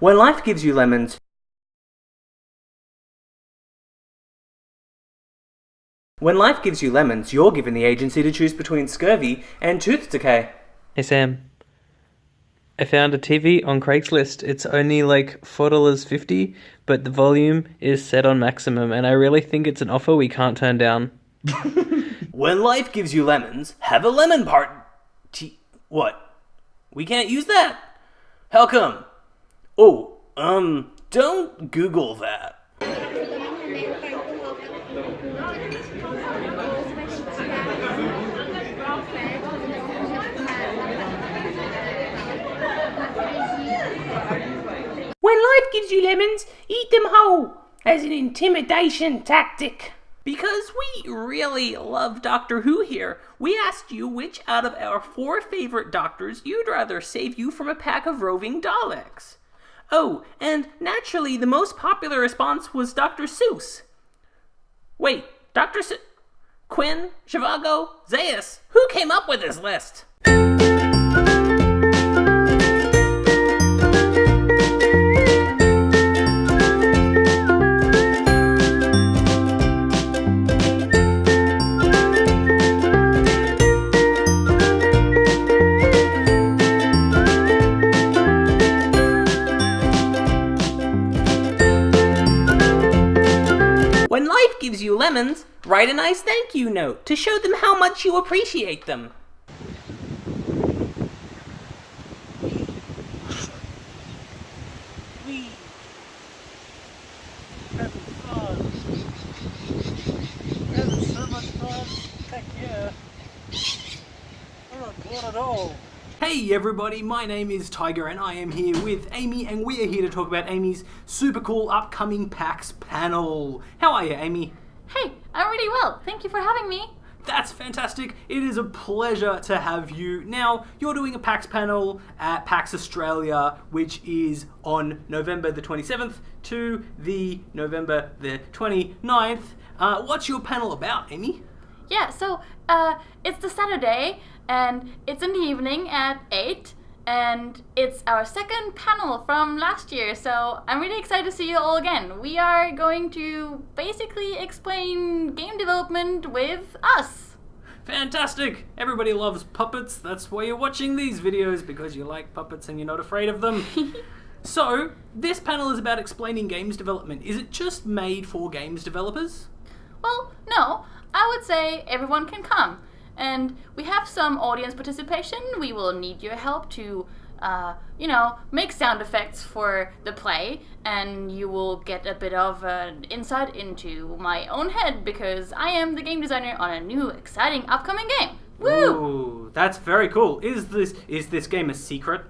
When life gives you lemons, When life gives you lemons, you're given the agency to choose between scurvy and tooth decay. Hey Sam, I found a TV on Craigslist. It's only like four dollars fifty, but the volume is set on maximum, and I really think it's an offer we can't turn down. When life gives you lemons, have a lemon party. What? We can't use that? How come? Oh, um, don't Google that. When life gives you lemons, eat them whole as an intimidation tactic. Because we really love Doctor Who here, we asked you which out of our four favorite doctors you'd rather save you from a pack of roving Daleks. Oh, and naturally, the most popular response was Dr. Seuss. Wait, Dr. Seuss? Quinn, Zhivago, Zaius, who came up with this list? When life gives you lemons, write a nice thank you note to show them how much you appreciate them. Not at all. Hey everybody, my name is Tiger and I am here with Amy and we are here to talk about Amy's super cool upcoming PAX panel. How are you, Amy? Hey, I'm really well. Thank you for having me. That's fantastic. It is a pleasure to have you. Now, you're doing a PAX panel at PAX Australia, which is on November the 27th to the November the 29th. Uh, what's your panel about, Amy? Yeah, so uh, it's the Saturday, and it's in the evening at 8, and it's our second panel from last year, so I'm really excited to see you all again. We are going to basically explain game development with us. Fantastic! Everybody loves puppets. That's why you're watching these videos because you like puppets and you're not afraid of them. so, this panel is about explaining games development. Is it just made for games developers? Well, no, I would say everyone can come. And we have some audience participation. We will need your help to, uh, you know, make sound effects for the play, and you will get a bit of an insight into my own head because I am the game designer on a new, exciting, upcoming game. Woo! Ooh, that's very cool. Is this is this game a secret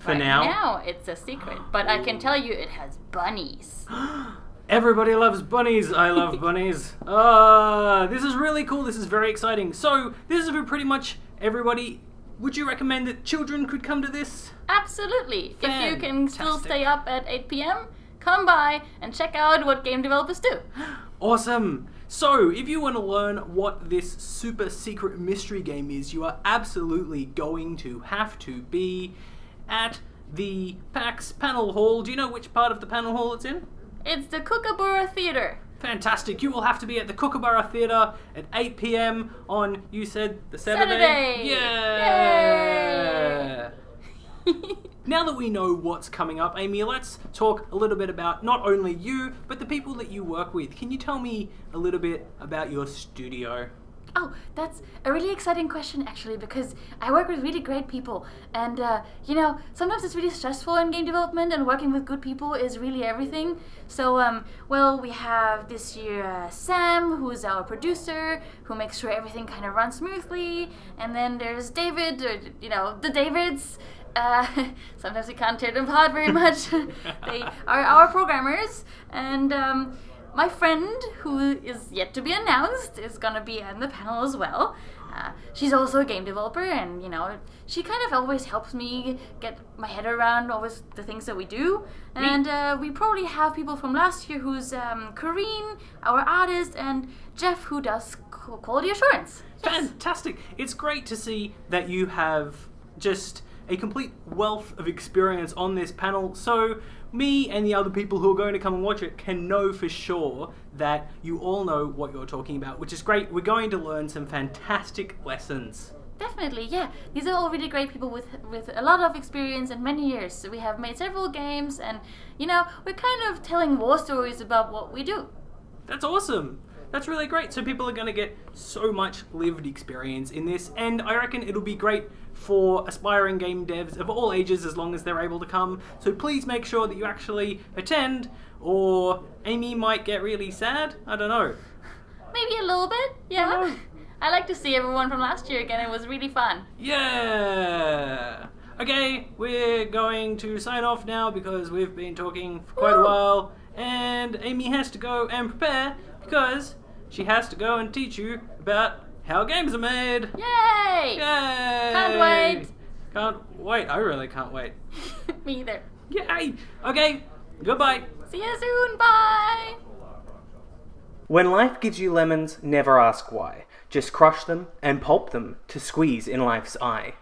for Right now? now it's a secret, but I can tell you it has bunnies. Everybody loves bunnies. I love bunnies. Ah, this is really cool. This is very exciting. So, this is for pretty much everybody. Would you recommend that children could come to this? Absolutely. If you can still Fantastic. stay up at 8 p.m., come by and check out what game developers do. Awesome. So, if you want to learn what this super secret mystery game is, you are absolutely going to have to be at the PAX panel hall. Do you know which part of the panel hall it's in? It's the Kookaburra Theater. Fantastic. You will have to be at the Kookaburra Theatre at 8 pm on, you said, the Saturday? Saturday. Yeah! now that we know what's coming up, Amy, let's talk a little bit about not only you, but the people that you work with. Can you tell me a little bit about your studio? Oh, that's a really exciting question actually because I work with really great people and uh, you know sometimes it's really stressful in game development and working with good people is really everything. So um, well we have this year uh, Sam who's our producer who makes sure everything kind of runs smoothly and then there's David or you know the Davids. Uh, sometimes we can't tear them apart very much. they are our programmers and. Um, my friend, who is yet to be announced, is gonna be on the panel as well. Uh, she's also a game developer, and you know, she kind of always helps me get my head around always the things that we do. And uh, we probably have people from last year, who's um, Kareen, our artist, and Jeff, who does quality assurance. Yes. Fantastic. It's great to see that you have just a complete wealth of experience on this panel, so me and the other people who are going to come and watch it can know for sure that you all know what you're talking about, which is great. We're going to learn some fantastic lessons. Definitely, yeah. These are all really great people with with a lot of experience and many years. So we have made several games, and you know, we're kind of telling war stories about what we do. That's awesome. That's really great. So people are going to get so much lived experience in this, and I reckon it'll be great for aspiring game devs of all ages as long as they're able to come. So please make sure that you actually attend, or Amy might get really sad. I don't know. Maybe a little bit, yeah. I like to see everyone from last year again. It was really fun. Yeah. Okay, we're going to sign off now because we've been talking for quite a while, and Amy has to go and prepare because she has to go and teach you about how games are made. Yay! Yay! Can't wait. Can't wait. I really can't wait. Me either. Yay! Okay, goodbye. See you soon. Bye. When life gives you lemons, never ask why. Just crush them and pulp them to squeeze in life's eye.